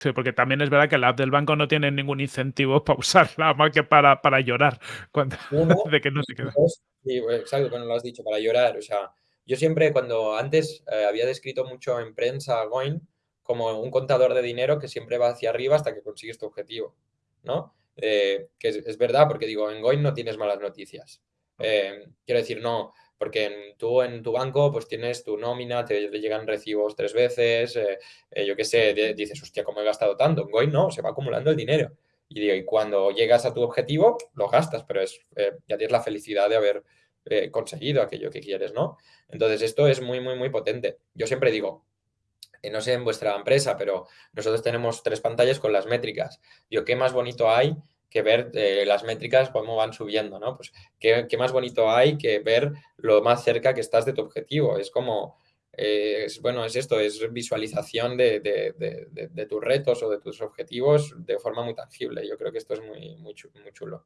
Sí, porque también es verdad que la app del banco no tiene ningún incentivo para usarla más que para para llorar cuando 1 de que no y queda. 2 sí, exacto, bueno, lo has dicho, para llorar. O sea, yo siempre cuando antes, eh, había descrito mucho en prensa a Going como un contador de dinero que siempre va hacia arriba hasta que consigues tu objetivo, ¿no? Eh, que es es verdad, porque digo, en Going no tienes malas noticias. Eh, quiero decir, no, porque tú en tu banco, pues tienes tu nómina, te llegan recibos 3 veces, eh eh, yo qué sé, di dices: "Hostia, ¿cómo he gastado tanto?". En Going no, se va acumulando el dinero. Y cuando llegas a tu objetivo, lo gastas, pero es, ya tienes la felicidad de haber, conseguido aquello que quieres, ¿no? Entonces, esto es muy, muy, muy potente. Yo siempre digo, no sé en vuestra empresa, pero nosotros tenemos 3 pantallas con las métricas. Digo, ¿qué más bonito hay que ver, eh, las métricas cómo van subiendo, no? Pues, ¿qué qué más bonito hay que ver lo más cerca que estás de tu objetivo? Es como, eh, es bueno, es esto, es visualización de de de de tus retos o de tus objetivos de forma muy tangible. Yo creo que esto es muy muy muy chulo.